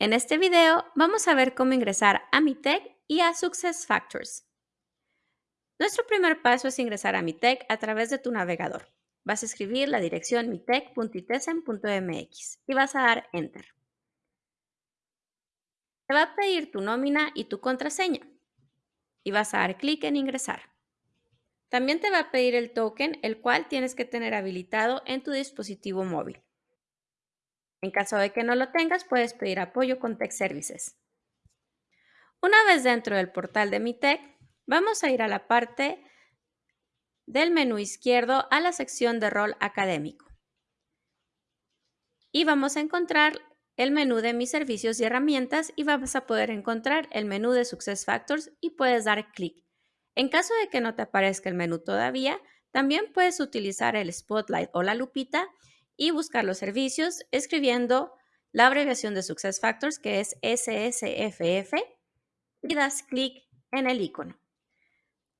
En este video vamos a ver cómo ingresar a MiTech y a SuccessFactors. Nuestro primer paso es ingresar a MiTech a través de tu navegador. Vas a escribir la dirección mitech.itesen.mx y vas a dar Enter. Te va a pedir tu nómina y tu contraseña y vas a dar clic en Ingresar. También te va a pedir el token, el cual tienes que tener habilitado en tu dispositivo móvil. En caso de que no lo tengas, puedes pedir apoyo con Tech Services. Una vez dentro del portal de Mi Tech, vamos a ir a la parte del menú izquierdo a la sección de rol académico. Y vamos a encontrar el menú de mis servicios y herramientas y vamos a poder encontrar el menú de SuccessFactors y puedes dar clic. En caso de que no te aparezca el menú todavía, también puedes utilizar el Spotlight o la lupita y buscar los servicios escribiendo la abreviación de SuccessFactors que es SSFF y das clic en el icono.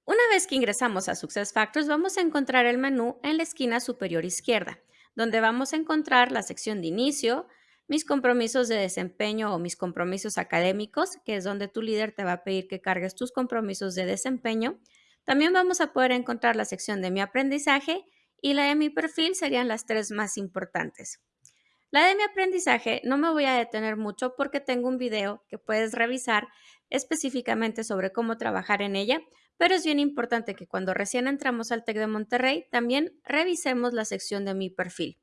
Una vez que ingresamos a SuccessFactors vamos a encontrar el menú en la esquina superior izquierda, donde vamos a encontrar la sección de inicio, mis compromisos de desempeño o mis compromisos académicos, que es donde tu líder te va a pedir que cargues tus compromisos de desempeño. También vamos a poder encontrar la sección de mi aprendizaje y la de mi perfil serían las tres más importantes. La de mi aprendizaje no me voy a detener mucho porque tengo un video que puedes revisar específicamente sobre cómo trabajar en ella, pero es bien importante que cuando recién entramos al TEC de Monterrey también revisemos la sección de mi perfil.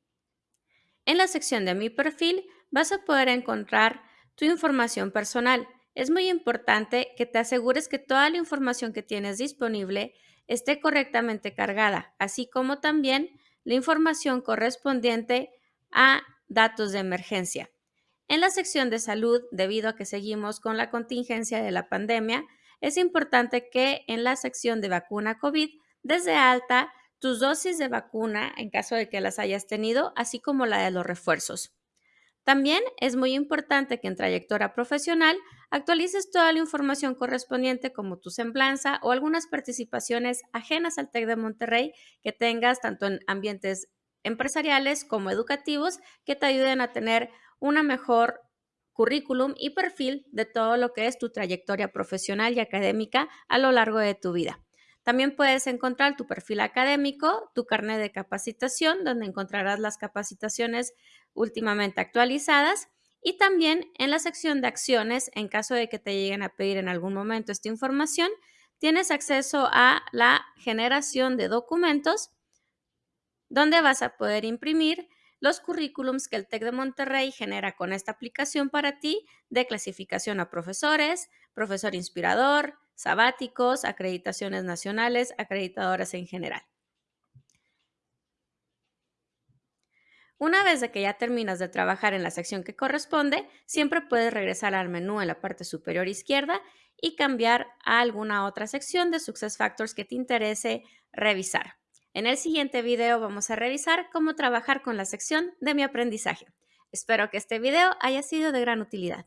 En la sección de mi perfil vas a poder encontrar tu información personal. Es muy importante que te asegures que toda la información que tienes disponible esté correctamente cargada, así como también la información correspondiente a datos de emergencia. En la sección de salud, debido a que seguimos con la contingencia de la pandemia, es importante que en la sección de vacuna COVID desde alta tus dosis de vacuna en caso de que las hayas tenido, así como la de los refuerzos. También es muy importante que en trayectoria profesional actualices toda la información correspondiente como tu semblanza o algunas participaciones ajenas al TEC de Monterrey que tengas tanto en ambientes empresariales como educativos que te ayuden a tener una mejor currículum y perfil de todo lo que es tu trayectoria profesional y académica a lo largo de tu vida. También puedes encontrar tu perfil académico, tu carnet de capacitación, donde encontrarás las capacitaciones últimamente actualizadas y también en la sección de acciones, en caso de que te lleguen a pedir en algún momento esta información, tienes acceso a la generación de documentos donde vas a poder imprimir los currículums que el TEC de Monterrey genera con esta aplicación para ti de clasificación a profesores, profesor inspirador, sabáticos, acreditaciones nacionales, acreditadoras en general. Una vez de que ya terminas de trabajar en la sección que corresponde, siempre puedes regresar al menú en la parte superior izquierda y cambiar a alguna otra sección de SuccessFactors que te interese revisar. En el siguiente video vamos a revisar cómo trabajar con la sección de mi aprendizaje. Espero que este video haya sido de gran utilidad.